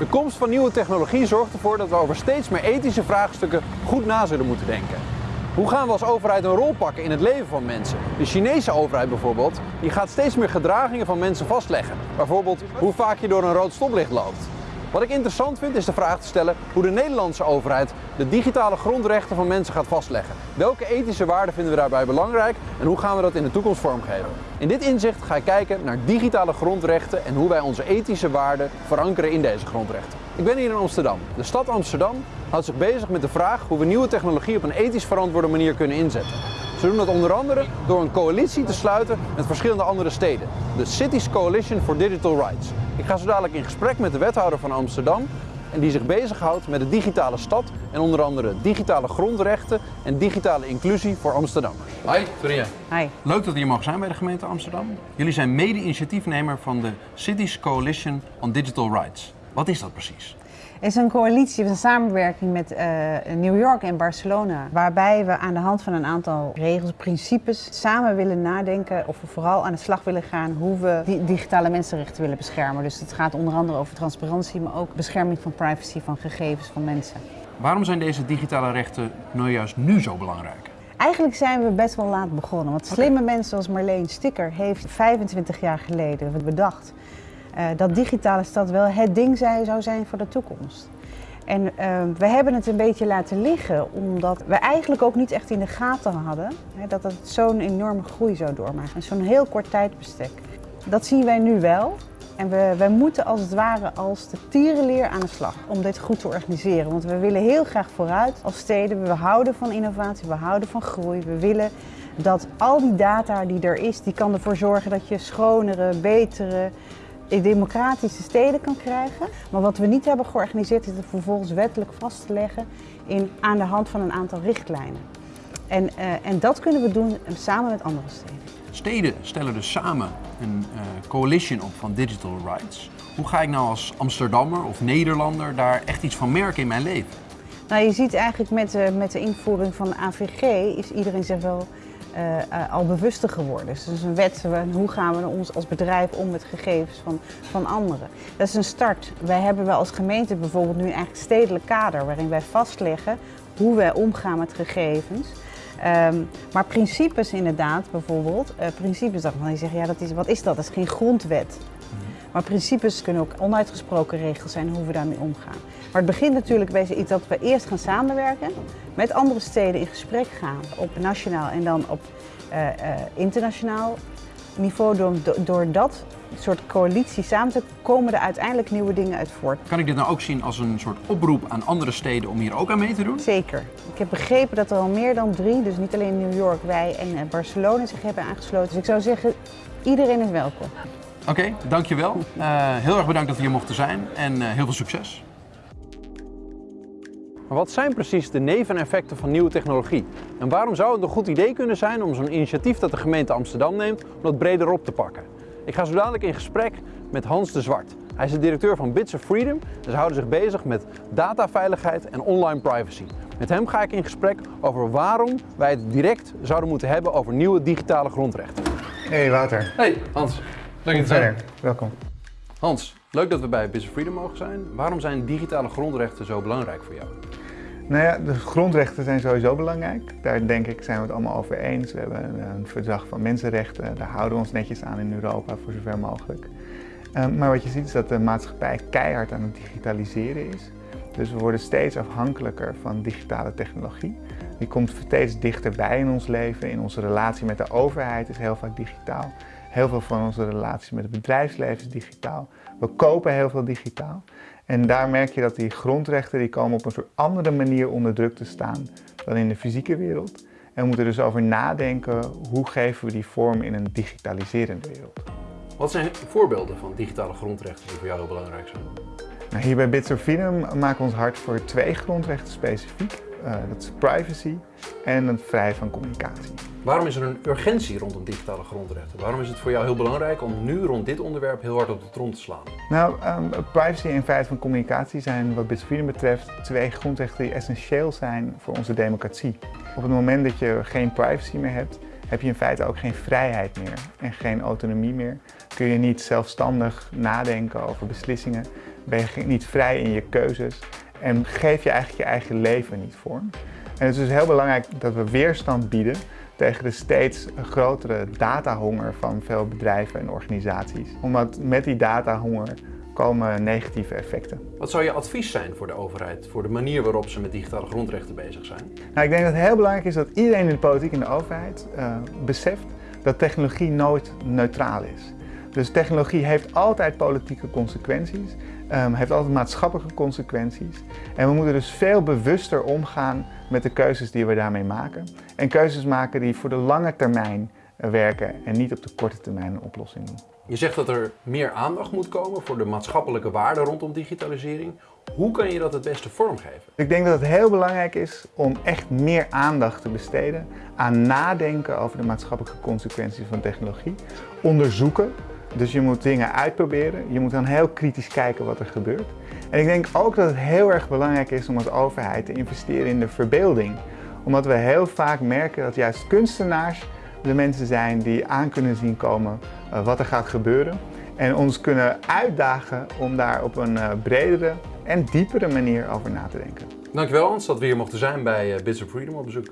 De komst van nieuwe technologie zorgt ervoor dat we over steeds meer ethische vraagstukken goed na zullen moeten denken. Hoe gaan we als overheid een rol pakken in het leven van mensen? De Chinese overheid bijvoorbeeld, die gaat steeds meer gedragingen van mensen vastleggen. Bijvoorbeeld hoe vaak je door een rood stoplicht loopt. Wat ik interessant vind is de vraag te stellen hoe de Nederlandse overheid de digitale grondrechten van mensen gaat vastleggen. Welke ethische waarden vinden we daarbij belangrijk en hoe gaan we dat in de toekomst vormgeven? In dit inzicht ga ik kijken naar digitale grondrechten en hoe wij onze ethische waarden verankeren in deze grondrechten. Ik ben hier in Amsterdam. De stad Amsterdam houdt zich bezig met de vraag hoe we nieuwe technologie op een ethisch verantwoorde manier kunnen inzetten. Ze doen dat onder andere door een coalitie te sluiten met verschillende andere steden. De Cities Coalition for Digital Rights. Ik ga zo dadelijk in gesprek met de wethouder van Amsterdam en die zich bezighoudt met de digitale stad en onder andere digitale grondrechten en digitale inclusie voor Amsterdammers. Hi, Soria. Hi. Leuk dat hier mogen zijn bij de gemeente Amsterdam. Jullie zijn mede-initiatiefnemer van de Cities Coalition on Digital Rights. Wat is dat precies? Het is een coalitie, een samenwerking met uh, New York en Barcelona. Waarbij we aan de hand van een aantal regels, principes samen willen nadenken. Of we vooral aan de slag willen gaan hoe we die digitale mensenrechten willen beschermen. Dus het gaat onder andere over transparantie, maar ook bescherming van privacy van gegevens van mensen. Waarom zijn deze digitale rechten nou juist nu zo belangrijk? Eigenlijk zijn we best wel laat begonnen. Want slimme mensen zoals Marleen Sticker heeft 25 jaar geleden bedacht dat digitale stad wel het ding zou zijn voor de toekomst. En uh, we hebben het een beetje laten liggen omdat we eigenlijk ook niet echt in de gaten hadden hè, dat het zo'n enorme groei zou doormaken. Zo'n heel kort tijdbestek. Dat zien wij nu wel. En we, we moeten als het ware als de tierenleer aan de slag om dit goed te organiseren. Want we willen heel graag vooruit als steden. We houden van innovatie, we houden van groei. We willen dat al die data die er is, die kan ervoor zorgen dat je schonere, betere, democratische steden kan krijgen. Maar wat we niet hebben georganiseerd is het vervolgens wettelijk vast te leggen in, aan de hand van een aantal richtlijnen. En, uh, en dat kunnen we doen samen met andere steden. Steden stellen dus samen een uh, coalition op van digital rights. Hoe ga ik nou als Amsterdammer of Nederlander daar echt iets van merken in mijn leven? Nou, je ziet eigenlijk met, uh, met de invoering van de AVG is iedereen zich wel uh, uh, al bewuster geworden. Dus het is een wet, hoe gaan we ons als bedrijf om met gegevens van, van anderen. Dat is een start. Wij hebben wel als gemeente bijvoorbeeld nu een eigenlijk stedelijk kader waarin wij vastleggen hoe wij omgaan met gegevens. Um, maar principes inderdaad, bijvoorbeeld, uh, principes dat je ja, dat is, wat is dat? Dat is geen grondwet. Maar principes kunnen ook onuitgesproken regels zijn hoe we daarmee omgaan. Maar het begint natuurlijk bij iets dat we eerst gaan samenwerken, met andere steden in gesprek gaan op nationaal en dan op uh, uh, internationaal niveau. Door, door dat soort coalitie samen te komen er uiteindelijk nieuwe dingen uit voort. Kan ik dit nou ook zien als een soort oproep aan andere steden om hier ook aan mee te doen? Zeker. Ik heb begrepen dat er al meer dan drie, dus niet alleen New York, wij en Barcelona zich hebben aangesloten. Dus ik zou zeggen, iedereen is welkom. Oké, okay, dankjewel. Uh, heel erg bedankt dat we hier mochten zijn en uh, heel veel succes. Maar wat zijn precies de neveneffecten van nieuwe technologie? En waarom zou het een goed idee kunnen zijn om zo'n initiatief dat de gemeente Amsterdam neemt, om dat breder op te pakken? Ik ga zo dadelijk in gesprek met Hans de Zwart. Hij is de directeur van Bits of Freedom en ze houden zich bezig met dataveiligheid en online privacy. Met hem ga ik in gesprek over waarom wij het direct zouden moeten hebben over nieuwe digitale grondrechten. Hey Wouter. Hey Hans. Te zijn. Welkom. Hans, leuk dat we bij of Freedom mogen zijn. Waarom zijn digitale grondrechten zo belangrijk voor jou? Nou ja, de grondrechten zijn sowieso belangrijk. Daar denk ik zijn we het allemaal over eens. We hebben een verdrag van mensenrechten. Daar houden we ons netjes aan in Europa voor zover mogelijk. Um, maar wat je ziet is dat de maatschappij keihard aan het digitaliseren is. Dus we worden steeds afhankelijker van digitale technologie. Die komt steeds dichterbij in ons leven. In onze relatie met de overheid is heel vaak digitaal. Heel veel van onze relaties met het bedrijfsleven is digitaal. We kopen heel veel digitaal. En daar merk je dat die grondrechten die komen op een soort andere manier onder druk te staan dan in de fysieke wereld. En we moeten dus over nadenken, hoe geven we die vorm in een digitaliserende wereld. Wat zijn voorbeelden van digitale grondrechten die voor jou heel belangrijk zijn? Nou, hier bij Bits of Freedom maken we ons hard voor twee grondrechten specifiek. Uh, dat is privacy en het vrijheid van communicatie. Waarom is er een urgentie rondom digitale grondrechten? Waarom is het voor jou heel belangrijk om nu rond dit onderwerp heel hard op de trom te slaan? Nou, um, privacy en vrijheid van communicatie zijn wat Bits Freedom betreft twee grondrechten die essentieel zijn voor onze democratie. Op het moment dat je geen privacy meer hebt, heb je in feite ook geen vrijheid meer en geen autonomie meer. Kun je niet zelfstandig nadenken over beslissingen ben je niet vrij in je keuzes en geef je eigenlijk je eigen leven niet vorm. En het is dus heel belangrijk dat we weerstand bieden tegen de steeds grotere datahonger van veel bedrijven en organisaties. Omdat met die datahonger komen negatieve effecten. Wat zou je advies zijn voor de overheid, voor de manier waarop ze met digitale grondrechten bezig zijn? Nou, ik denk dat het heel belangrijk is dat iedereen in de politiek en de overheid uh, beseft dat technologie nooit neutraal is. Dus technologie heeft altijd politieke consequenties, um, heeft altijd maatschappelijke consequenties. En we moeten dus veel bewuster omgaan met de keuzes die we daarmee maken. En keuzes maken die voor de lange termijn werken en niet op de korte termijn een oplossing doen. Je zegt dat er meer aandacht moet komen voor de maatschappelijke waarden rondom digitalisering. Hoe kan je dat het beste vormgeven? Ik denk dat het heel belangrijk is om echt meer aandacht te besteden aan nadenken over de maatschappelijke consequenties van technologie. Onderzoeken, dus je moet dingen uitproberen. Je moet dan heel kritisch kijken wat er gebeurt. En ik denk ook dat het heel erg belangrijk is om als overheid te investeren in de verbeelding. Omdat we heel vaak merken dat juist kunstenaars de mensen zijn die aan kunnen zien komen uh, wat er gaat gebeuren. En ons kunnen uitdagen om daar op een uh, bredere en diepere manier over na te denken. Dankjewel Hans dat we hier mochten zijn bij uh, Bits of Freedom op bezoek.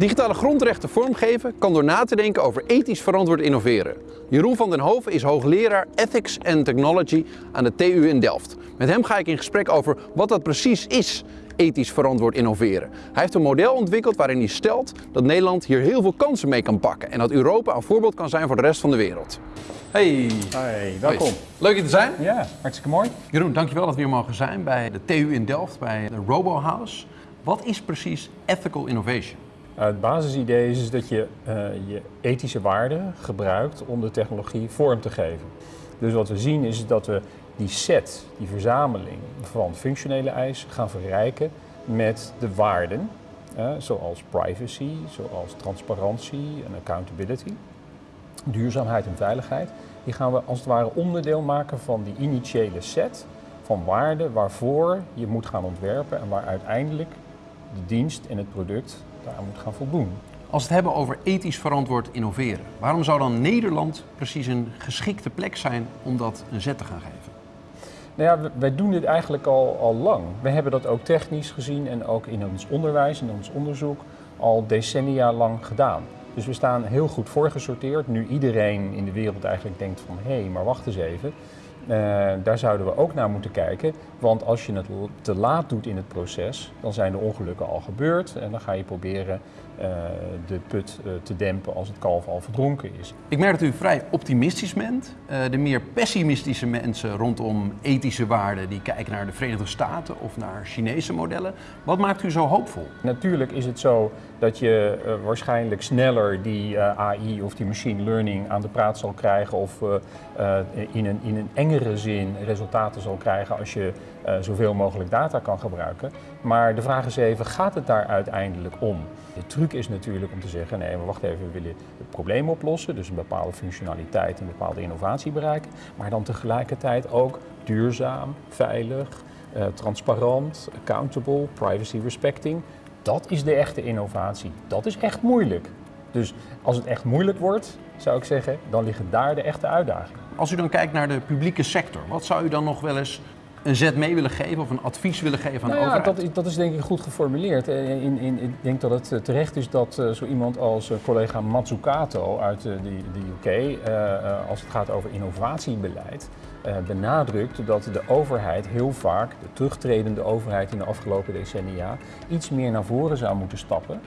Digitale grondrechten vormgeven kan door na te denken over ethisch verantwoord innoveren. Jeroen van den Hoven is hoogleraar Ethics and Technology aan de TU in Delft. Met hem ga ik in gesprek over wat dat precies is, ethisch verantwoord innoveren. Hij heeft een model ontwikkeld waarin hij stelt dat Nederland hier heel veel kansen mee kan pakken en dat Europa een voorbeeld kan zijn voor de rest van de wereld. Hey. Hey, welkom. Leuk je te zijn. Ja, hartstikke mooi. Jeroen, dankjewel dat we hier mogen zijn bij de TU in Delft, bij de Robo House. Wat is precies ethical innovation? Uh, het basisidee is dat je uh, je ethische waarden gebruikt om de technologie vorm te geven. Dus wat we zien is dat we die set, die verzameling van functionele eisen gaan verrijken met de waarden, zoals privacy, zoals transparantie en accountability, duurzaamheid en veiligheid. Die gaan we als het ware onderdeel maken van die initiële set van waarden waarvoor je moet gaan ontwerpen en waar uiteindelijk de dienst en het product daar moet gaan voldoen. Als we het hebben over ethisch verantwoord innoveren, waarom zou dan Nederland precies een geschikte plek zijn om dat een zet te gaan geven? Nou ja, wij doen dit eigenlijk al, al lang. We hebben dat ook technisch gezien en ook in ons onderwijs, in ons onderzoek, al decennia lang gedaan. Dus we staan heel goed voorgesorteerd. Nu iedereen in de wereld eigenlijk denkt van hé, hey, maar wacht eens even. Uh, daar zouden we ook naar moeten kijken. Want als je het te laat doet in het proces, dan zijn de ongelukken al gebeurd. En dan ga je proberen de put uh, te dempen als het kalf al verdronken is. Ik merk dat u vrij optimistisch bent. de meer pessimistische mensen rondom ethische waarden, die kijken naar de Verenigde Staten of naar Chinese modellen. Wat maakt u zo hoopvol? Natuurlijk is het zo dat je waarschijnlijk sneller die AI of die machine learning aan de praat zal krijgen of in een, in een engere zin resultaten zal krijgen als je zoveel mogelijk data kan gebruiken. Maar de vraag is even, gaat het daar uiteindelijk om? De truc is natuurlijk om te zeggen, nee, maar wacht even, we willen het probleem oplossen, dus een bepaalde functionaliteit, een bepaalde innovatie bereiken, maar dan tegelijkertijd ook duurzaam, veilig, uh, transparant, accountable, privacy respecting. Dat is de echte innovatie. Dat is echt moeilijk. Dus als het echt moeilijk wordt, zou ik zeggen, dan liggen daar de echte uitdagingen. Als u dan kijkt naar de publieke sector, wat zou u dan nog wel eens een zet mee willen geven of een advies willen geven aan nou de ja, overheid? Dat, is, dat is denk ik goed geformuleerd. In, in, ik denk dat het terecht is dat uh, zo iemand als uh, collega Matsukato uit uh, de, de UK, als het gaat over innovatiebeleid, benadrukt dat de overheid heel vaak, de terugtredende overheid in de afgelopen decennia, iets meer naar voren zou moeten stappen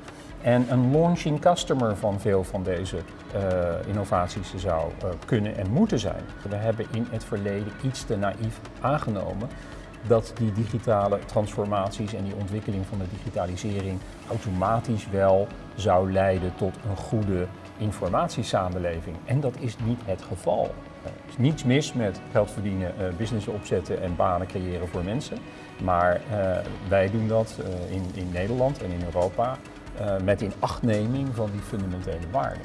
en een launching customer van veel van deze uh, innovaties zou uh, kunnen en moeten zijn. We hebben in het verleden iets te naïef aangenomen dat die digitale transformaties en die ontwikkeling van de digitalisering automatisch wel zou leiden tot een goede informatiesamenleving. En dat is niet het geval. Er is niets mis met geld verdienen, uh, business opzetten en banen creëren voor mensen. Maar wij doen dat in, in Nederland en in Europa uh, met inachtneming van die fundamentele waarden.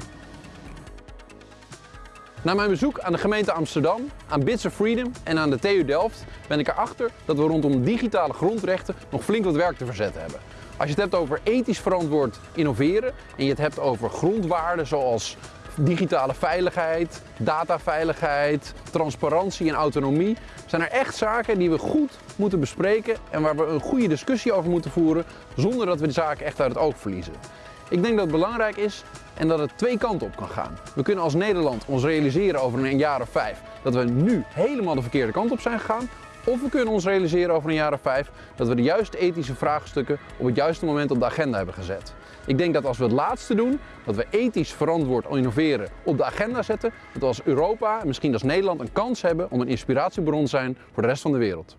Na mijn bezoek aan de gemeente Amsterdam, aan Bits of Freedom en aan de TU Delft ben ik erachter dat we rondom digitale grondrechten nog flink wat werk te verzetten hebben. Als je het hebt over ethisch verantwoord innoveren en je het hebt over grondwaarden zoals digitale veiligheid, dataveiligheid, transparantie en autonomie zijn er echt zaken die we goed moeten bespreken en waar we een goede discussie over moeten voeren zonder dat we de zaken echt uit het oog verliezen. Ik denk dat het belangrijk is en dat het twee kanten op kan gaan. We kunnen als Nederland ons realiseren over een jaar of vijf dat we nu helemaal de verkeerde kant op zijn gegaan. Of we kunnen ons realiseren over een jaar of vijf dat we de juiste ethische vraagstukken op het juiste moment op de agenda hebben gezet. Ik denk dat als we het laatste doen, dat we ethisch verantwoord innoveren op de agenda zetten, dat we als Europa en misschien als Nederland een kans hebben om een inspiratiebron te zijn voor de rest van de wereld.